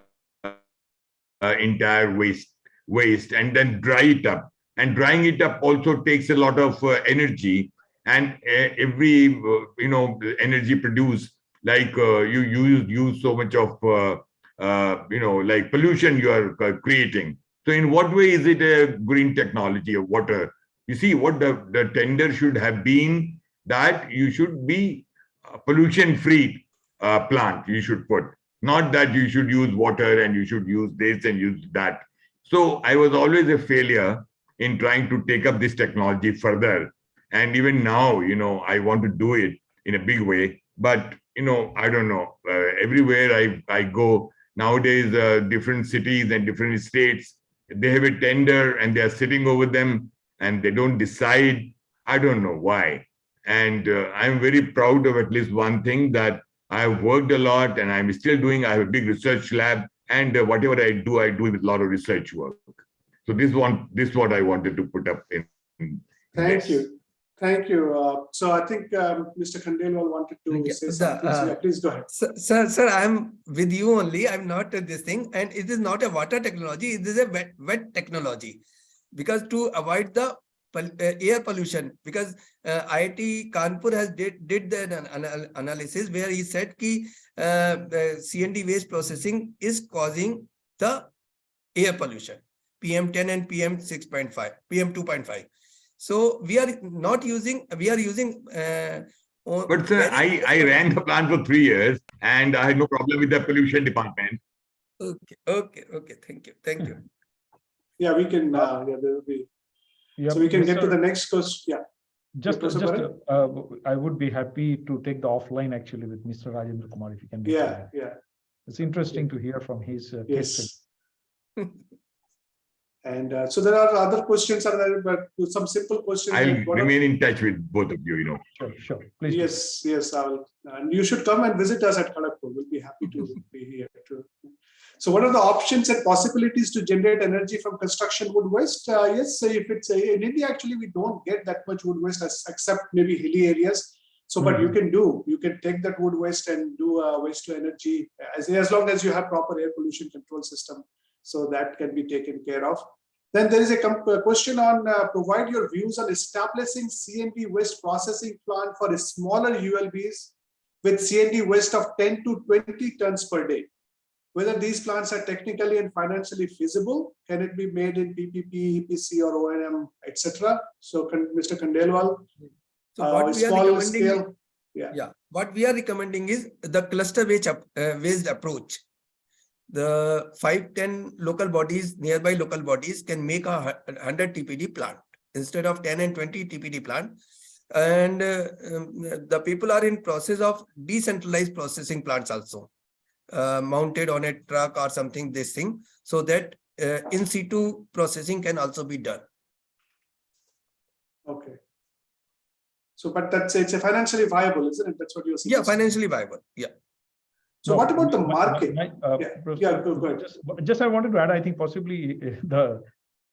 uh, entire waste waste and then dry it up. And drying it up also takes a lot of uh, energy. And uh, every uh, you know energy produced like uh, you use use so much of you know like pollution you are creating so in what way is it a green technology of water? You see what the, the tender should have been that you should be pollution free uh, plant you should put. Not that you should use water and you should use this and use that. So i was always a failure in trying to take up this technology further. And even now you know i want to do it in a big way. But you know i don't know. Uh, everywhere i i go nowadays uh, different cities and different states they have a tender and they are sitting over them and they don't decide i don't know why and uh, i'm very proud of at least one thing that i've worked a lot and i'm still doing i have a big research lab and uh, whatever i do i do with a lot of research work so this one this is what i wanted to put up in, in Thank this. you. Thank you. Uh, so I think um, Mr. Khandelwal wanted to Okay, say something. So, uh, yeah, please go ahead. Sir, sir, I'm with you only. I'm not uh, this thing, and it is not a water technology. It is a wet, wet technology, because to avoid the pol- uh, air pollution. Because uh, IIT Kanpur has did did the an- anal- analysis where he said ki uh, the CND waste processing is causing the air pollution, PM10 and PM 6.5, PM 2.5. So we are not using. We are using. Uh, but sir i i ran the plant for three years and i had no problem with the pollution department Okay, okay, okay. Thank you, thank you. *laughs* Yeah, we can, uh, yeah, there will be, Yeah, so we can get to the next question. Yeah, Just, Professor just, uh, I would be happy to take the offline actually with Mr. Rajendra Kumar if you can. make yeah, that. yeah. It's interesting to hear from his uh, case. Yes. *laughs* And uh, so there are other questions are there, but some simple questions. I'll like remain in touch with both of you, you know. Sure, sure. Please. do. Yes, yes, I'll, and you should come and visit us at Kharagpur. We'll be happy to *laughs* be here too. So what are the options and possibilities to generate energy from construction wood waste? Uh, yes, so if it's, uh, in India, actually, we don't get that much wood waste as- except maybe hilly areas. So, but you can do, you can take that wood waste and do uh, waste to energy as, as long as you have proper air pollution control system. So that can be taken care of. Then there is a uh, question on uh, provide your views on establishing CND waste processing plant for a smaller ULBs with CND waste of 10 to 20 tons per day. Whether these plants are technically and financially feasible, can it be made in PPP, EPC or O&M, etc. So can- Mr. Khandelwal, So uh, what we are recommending, scale, yeah, what we are recommending is the cluster based uh, based approach. The five, ten local bodies, nearby local bodies can make a hundred TPD plant instead of ten and twenty TPD plant. And uh, um, the people are in process of decentralized processing plants also. Uh, mounted on a truck or something, this thing, so that uh, in situ processing can also be done. okay. So, but that's, it's a financially viable, isn't it? That's what you're saying. Yeah, financially viable, yeah. So No, what about the market? my, uh, Yeah, Professor, yeah, go- go ahead. Just, just I wanted to add, I think possibly uh, the,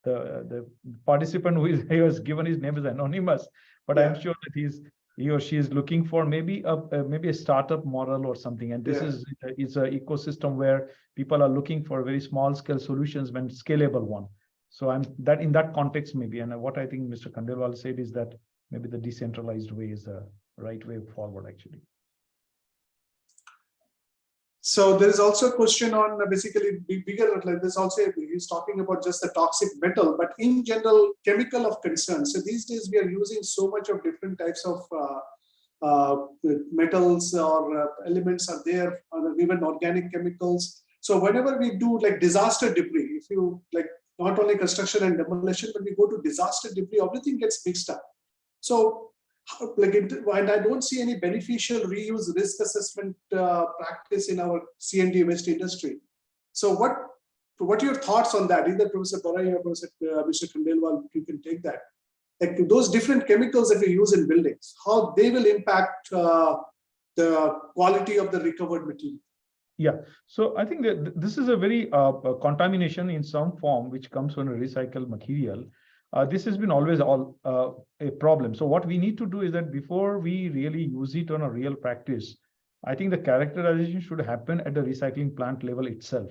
the, the participant who is, *laughs* he was given his name is anonymous, but I'm sure that he's, he or she is looking for maybe a, a- maybe a startup model or something. And this Yeah. is, is a ecosystem where people are looking for very small scale solutions when scalable one. So I'm that in that context maybe, and what I think Mr. Khandelwal said is that maybe the decentralized way is the right way forward, actually. So there is also a question on uh, basically bigger, like there's also, he's talking about just the toxic metal, but in general, chemical of concern. So these days we are using so much of different types of uh, uh, metals or uh, elements are there, even organic chemicals. So whenever we do like disaster debris, if you like not only construction and demolition, but we go to disaster debris, everything gets mixed up. So like, it- and I don't see any beneficial reuse risk assessment uh, practice in our CND waste industry. So what, what are your thoughts on that? Either Professor Barai or Professor, uh, Mr. Khandelwal, you can take that. Like those different chemicals that we use in buildings, how they will impact uh, the quality of the recovered material. Yeah, so I think that this is a very uh, uh, contamination in some form which comes from a recycled material. Uh, this has been always all uh, a problem. So what we need to do is that before we really use it on a real practice, I think the characterization should happen at the recycling plant level itself.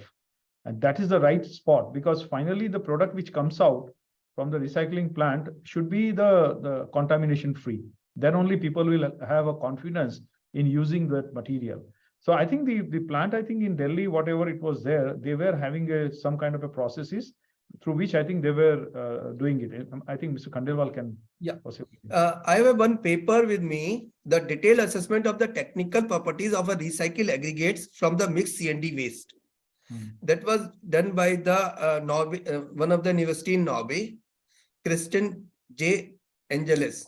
And that is the right spot because finally the product which comes out from the recycling plant should be the, the contamination free. Then only people will have a confidence in using that material. So I think the, the plant, I think in Delhi, whatever it was there, they were having a, some kind of a processes through which I think they were uh, doing it. I think Mr. Khandelwal can. Yeah. Possibly. Uh, I have one paper with me, the detailed assessment of the technical properties of a recycled aggregates from the mixed CND waste. Hmm. That was done by the uh, Norway, uh, one of the university in Norway, Kristen J. Angeles.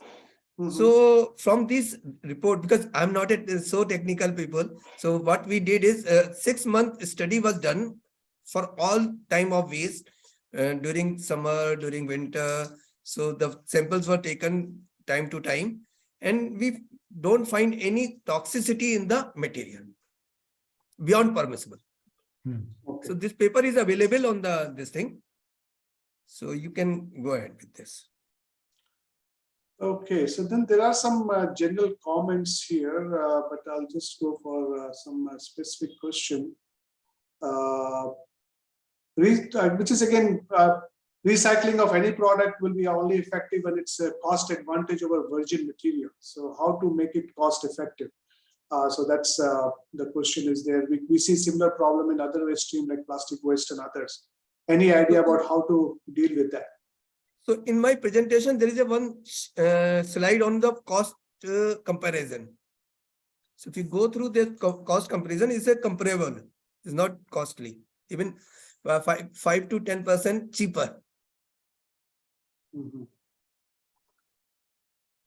Mhm. So from this report, because I'm not a so technical people, so what we did is a six month study was done for all time of waste uh, during summer, during winter. So the samples were taken time to time and we don't find any toxicity in the material beyond permissible. Okay. So this paper is available on the this thing. So you can go ahead with this. Okay, so then there are some uh, general comments here, uh, but I'll just go for uh, some uh, specific question. Uh, Which is again, uh, recycling of any product will be only effective when it's a cost advantage over virgin material. So how to make it cost effective? Uh, So that's uh, the question is there. We, we see similar problem in other waste stream like plastic waste and others. Any idea about how to deal with that? So in my presentation, there is a one uh, slide on the cost uh, comparison. So if you go through the co- cost comparison, it's a comparable, it's not costly, even five, five to ten percent cheaper. Mhm.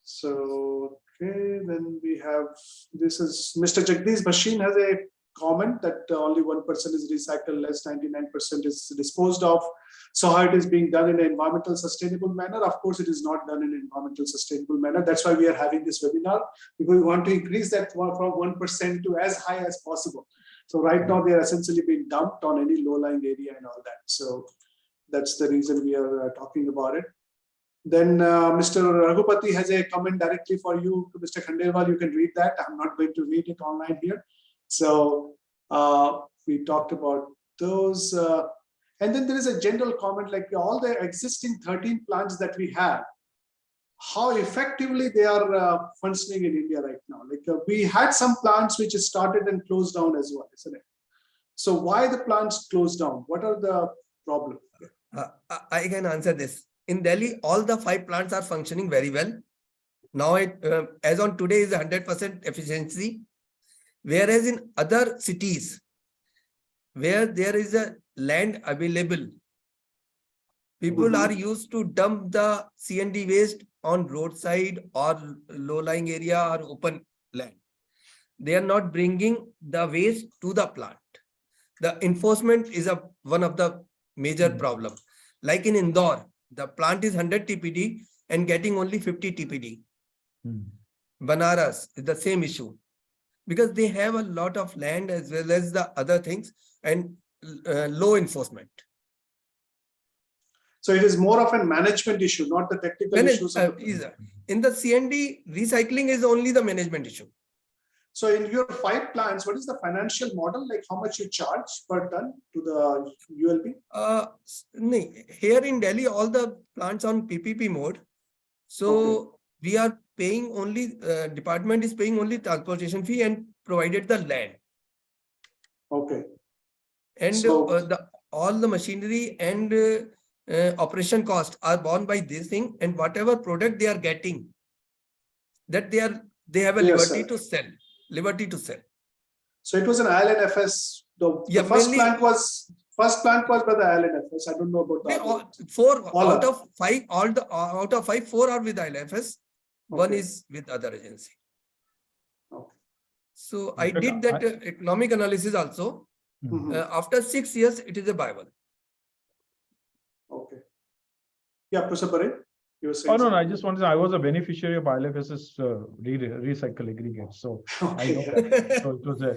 So, okay, then we have, this is, Mr. Jagdish Machine has a comment that uh, only one percent is recycled, less ninety-nine percent is disposed of. So how it is being done in an environmental sustainable manner? Of course, it is not done in an environmental sustainable manner. That's why we are having this webinar. Because we want to increase that from one percent to as high as possible. So right now, they are essentially being dumped on any low-lying area and all that. So that's the reason we are uh, talking about it. Then uh, Mr. Raghupati has a comment directly for you, Mr. Khandelwal. You can read that. I'm not going to read it online here. So uh, we talked about those. uh, and then there is a general comment like all the existing 13 plants that we have, how effectively they are uh, functioning in India right now. Like uh, we had some plants which started and closed down as well, isn't it? So why the plants closed down? What are the problems? Uh, I can answer this. In Delhi, all the five plants are functioning very well. Now it, uh, as on today is hundred percent efficiency. Whereas in other cities, where there is a land available, people Mhm. are used to dump the CND waste on roadside or low-lying area or open land. They are not bringing the waste to the plant. The enforcement is a, one of the major Mhm. problem. Like in Indore, the plant is hundred TPD and getting only fifty TPD. Hmm. Banaras is the same issue. Because they have a lot of land as well as the other things and uh, low enforcement. So it is more of a management issue, not the technical Manage- issues. uh, the- uh, In the CND, recycling is only the management issue. So in your five plants, what is the financial model? Like how much you charge per ton to the ULB? Uh, here in Delhi, all the plants on PPP mode. So we are paying only, uh, department is paying only transportation fee and provided the land. Okay, And So- uh, the, all the machinery and uh, operation cost are borne by this thing and whatever product they are getting. That they are, they have a Yes, liberty sir. to sell, liberty to sell. so it was an IL&FS. The, the first mainly- plant was, first plant was by the IL&FS. I don't know about They that. all, four All out are. of five, all the, out of five, four are with ILFS. One is with other agency. Okay. So I did that uh, economic analysis also. Mhm, Uh, After six years, it is a viable. Okay. Yeah, Professor Parekh, you were saying. Oh, no, no, I just wanted, to- say I was a beneficiary of ILFS's uh, re- recycle aggregate, so I Okay, know So it was a,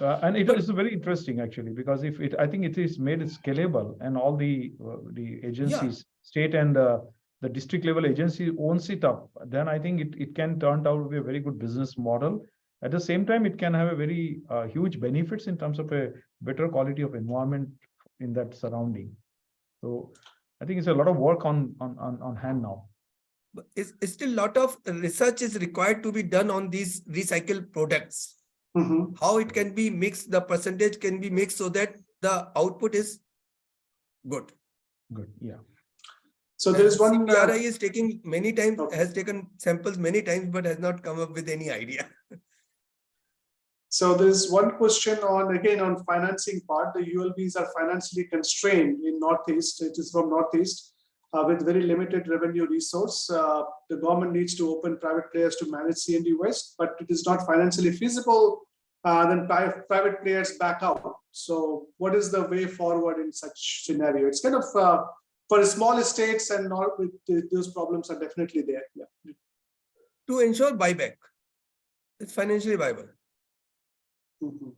uh, and it is very interesting actually, because if it, I think it is made scalable and all the, uh, the agencies, state and uh, the district level agency owns it up, then I think it, it can turn out to be a very good business model. At the same time, it can have a very uh, huge benefits in terms of a better quality of environment in that surrounding. So I think it's a lot of work on, on, on, on hand now. But It's, it's still a lot of research is required to be done on these recycled products. Mhm, How it can be mixed, the percentage can be mixed so that the output is good. Good, yeah. So there is one. uh, CPRI is taking many times, Okay. has taken samples many times, but has not come up with any idea. *laughs* So there's one question on, again, on financing part, the ULBs are financially constrained in Northeast, it is from Northeast. Uh, with very limited revenue resource, uh, the government needs to open private players to manage CND waste, but it is not financially feasible. Uh, then private players back out. So what is the way forward in such scenario? It's kind of, uh, for small estates and not with, those problems are definitely there, yeah. To ensure buyback. It's financially viable. Mhm.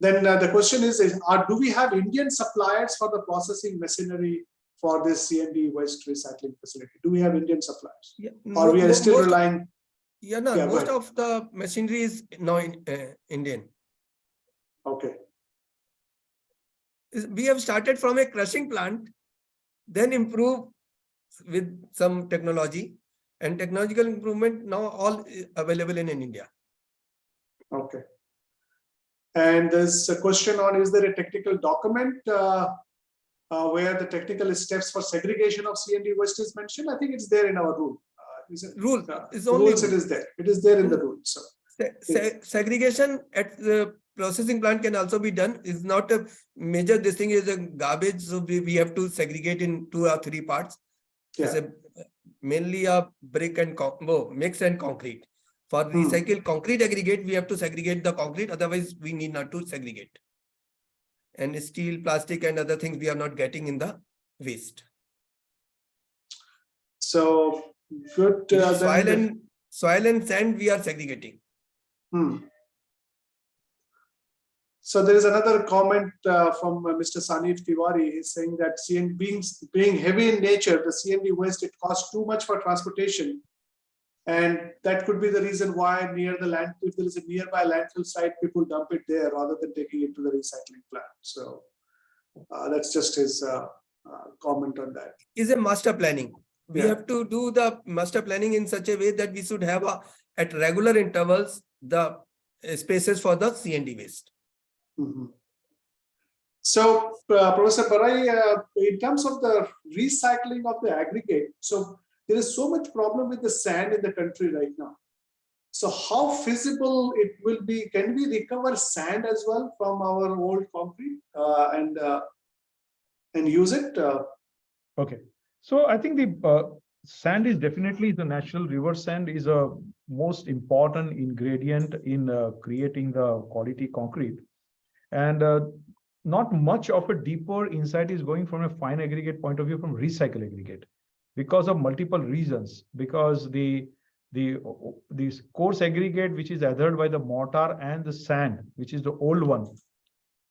Then uh, the question is, is are, do we have Indian suppliers for the processing machinery for this CND waste recycling facility? Do we have Indian suppliers? Yeah. Or we are still most- relying, Yeah, no, Yeah, most of the machinery is now in uh, Indian. okay, We have started from a crushing plant, then improve with some technology and technological improvement now all available in, in India. Okay. And there's a question on, is there a technical document uh, uh, where the technical steps for segregation of CND waste is mentioned? I think it's there in our rule. Uh, Is it? Rule Uh, is only Rules, it is there. It is there in the rule, so. Se- se- segregation at the processing plant can also be done. Is not a major, this thing is a garbage, so we, we have to segregate in two or three parts. It's Yeah. a mainly a brick and combo, mix and concrete. For Hmm. recycled concrete aggregate, we have to segregate the concrete, otherwise we need not to segregate. And steel, plastic and other things we are not getting in the waste. So good. uh, Soil and, soil and sand, we are segregating. Hmm. So there is another comment uh, from uh, Mr. Sanif Tiwari. He's saying that CN being being heavy in nature, the CND waste it costs too much for transportation, and that could be the reason why near the land, if there is a nearby landfill site, people dump it there rather than taking it to the recycling plant. So uh, that's just his uh, uh, comment on that. Is a master planning. We Yeah. have to do the master planning in such a way that we should have a, at regular intervals, the uh, spaces for the CND waste. Mhm. So, uh, Professor Barai, uh, in terms of the recycling of the aggregate, so there is so much problem with the sand in the country right now. So how feasible it will be, can we recover sand as well from our old concrete uh, and uh, and use it? Uh, Okay, so I think the uh, sand is definitely the natural river sand is a most important ingredient in uh, creating the quality concrete. And uh, not much of a deeper insight is going from a fine aggregate point of view from recycle aggregate because of multiple reasons. Because the the this coarse aggregate which is adhered by the mortar and the sand, which is the old one,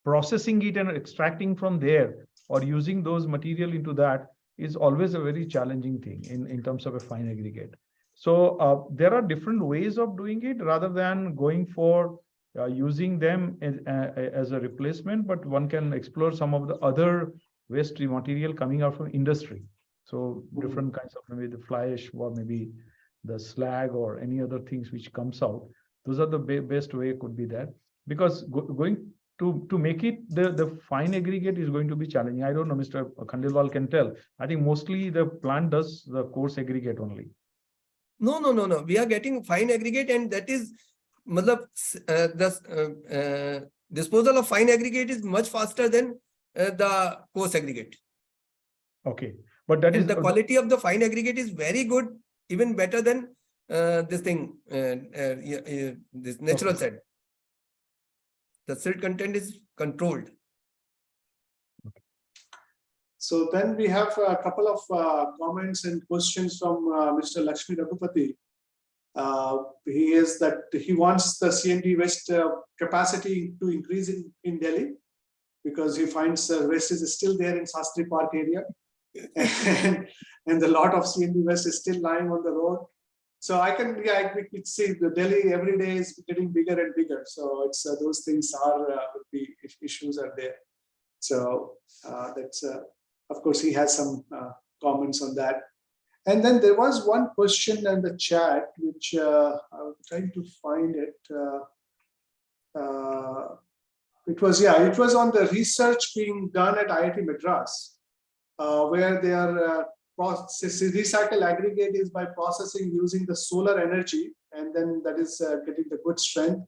processing it and extracting from there or using those material into that is always a very challenging thing in, in terms of a fine aggregate. So uh, there are different ways of doing it rather than going for uh, using them as, uh, as a replacement, but one can explore some of the other waste material coming out from industry. So Mhm. different kinds of maybe the fly ash or maybe the slag or any other things which comes out. Those are the be- best way could be that because go- going to to make it the the fine aggregate is going to be challenging. I don't know, Mr. Khandelwal can tell. I think mostly the plant does the coarse aggregate only. No, no, no, no. We are getting fine aggregate and that is, matlab, uh, the uh, uh, disposal of fine aggregate is much faster than uh, the coarse aggregate. Okay, but that is And the quality of the fine aggregate is very good, even better than uh, this thing, uh, uh, yeah, yeah, this natural Okay. sand. The silt content is controlled. So then we have a couple of uh, comments and questions from uh, Mr. Lakshmi Raghupati. Uh, He is that he wants the CND waste uh, capacity to increase in, in Delhi because he finds uh, waste is still there in Shastri Park area. And, *laughs* and the lot of CND waste is still lying on the road. So I can, yeah, I could see the Delhi every day is getting bigger and bigger. So it's, uh, those things are, uh, the issues are there. So uh, that's, uh, of course, he has some uh, comments on that. And then there was one question in the chat, which uh, I'm trying to find it. It was, yeah, it was on the research being done at IIT Madras, uh, where they are uh, process, recycle aggregate is by processing using the solar energy, and then that is uh, getting the good strength.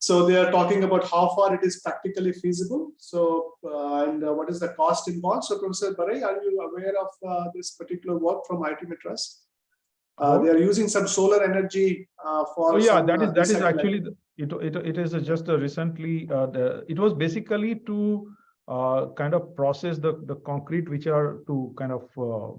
So they are talking about how far it is practically feasible. So, uh, and uh, what is the cost involved? So Professor Barai, are you aware of uh, this particular work from IT? Uh, they are using some solar energy uh, for. Oh, yeah, some, that is, that is actually, it, it, it is just recently, uh, the, it was basically to uh, kind of process the, the concrete which are to kind of uh,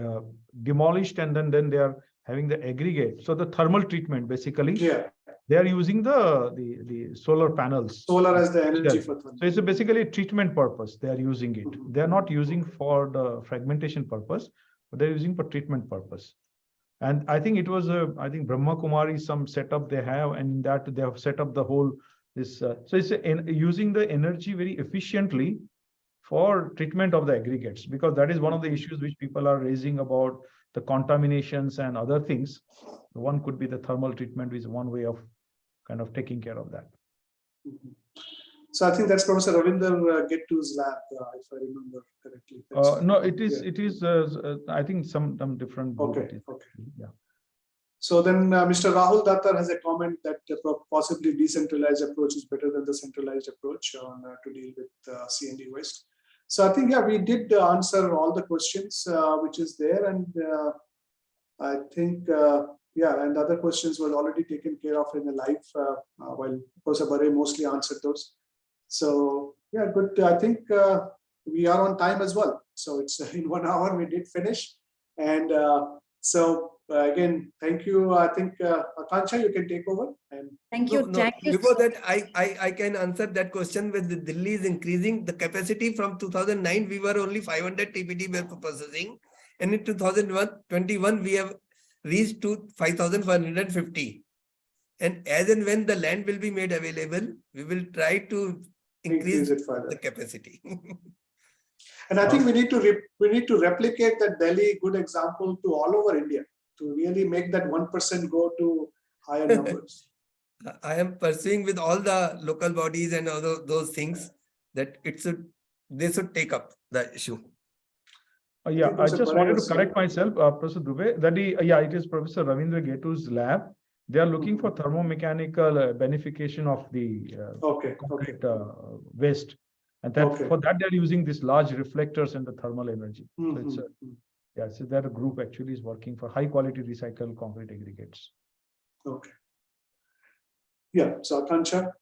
uh, demolished and then, then they are having the aggregate. So the thermal treatment, basically, Yeah, they are using the, the, the solar panels. solar as the energy Yeah. for. thermal. So it's a basically a treatment purpose. They are using it. Mhm. They are not using for the fragmentation purpose, but they're using for treatment purpose. And I think it was a, I think Brahma Kumari, some setup they have, and that they have set up the whole this. Uh, so it's a, using the energy very efficiently for treatment of the aggregates, because that is one of the issues which people are raising about the contaminations and other things. One could be the thermal treatment is one way of kind of taking care of that. Mhm. So I think that's Professor Ravindra uh, Gettu's lab, uh, if I remember correctly. Uh, no, it is, yeah. it is, uh, uh, I think some, some different. Okay, okay. Yeah. So then uh, Mr. Rahul Dattar has a comment that uh, possibly decentralized approach is better than the centralized approach on uh, to deal with uh, CND waste. So I think, yeah, we did uh, answer all the questions uh, which is there and uh, I think, yeah, and other questions were already taken care of in the live, while Professor Barai mostly answered those. So, yeah, good. I think we are on time as well. So it's *laughs* in one hour we did finish. And so uh, again, thank you. I think uh, Akanksha, you can take over. And Thank you. no, Thank you. Before that, I, I, I can answer that question with the Delhi is increasing the capacity from two thousand nine, we were only five hundred TPD per processing. And in 2021, we have reached to five thousand one hundred and fifty. And as and when the land will be made available, we will try to increase increase it further. the capacity. *laughs* And I think we need to re- we need to replicate that Delhi good example to all over India to really make that one percent go to higher *laughs* numbers. I am pursuing with all the local bodies and all those things that it should, they should take up the issue. Uh, yeah, I Professor just wanted to correct myself, uh, Professor Dubey, that he, uh, yeah, it is Professor Ravindra Gettu's lab. They are looking for thermomechanical uh, beneficiation of the uh, Okay, okay, concrete uh, waste. And that, Okay. for that, they're using these large reflectors and the thermal energy. So it's, Mhm, a- yeah, so that group actually is working for high quality recycled concrete aggregates. okay. Yeah, so Akanksha,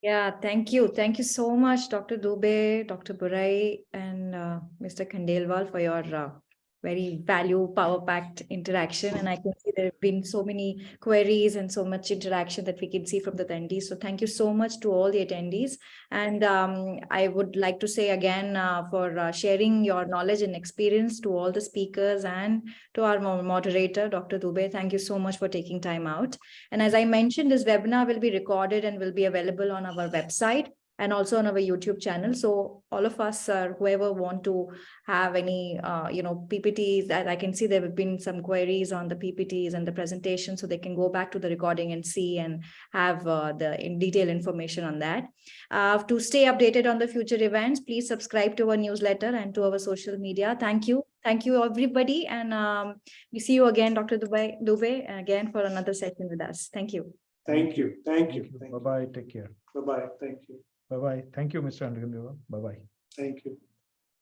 Yeah, thank you. Thank you so much, Dr. Dubey, Dr. Barai, and uh, Mr. Khandelwal for your uh, very value power packed interaction. And I can see there have been so many queries and so much interaction that we can see from the attendees. So thank you so much to all the attendees. And um, I would like to say again uh, for uh, sharing your knowledge and experience to all the speakers and to our moderator, Dr. Dubey. Thank you so much for taking time out. And as I mentioned, this webinar will be recorded and will be available on our website and also on our YouTube channel. So all of us, uh, whoever want to have any, uh, you know, PPTs, that I can see there have been some queries on the PPTs and the presentation, so they can go back to the recording and see and have uh, the in detail information on that. Uh, to stay updated on the future events, please subscribe to our newsletter and to our social media. Thank you. Thank you, everybody. And um, we see you again, Dr. Dubey, Dubey, again for another session with us. Thank you, thank you, thank you. Bye-bye, take care. Bye-bye, thank you, Bye-bye. Thank you, Mr. Andrew. Bye-bye. thank you.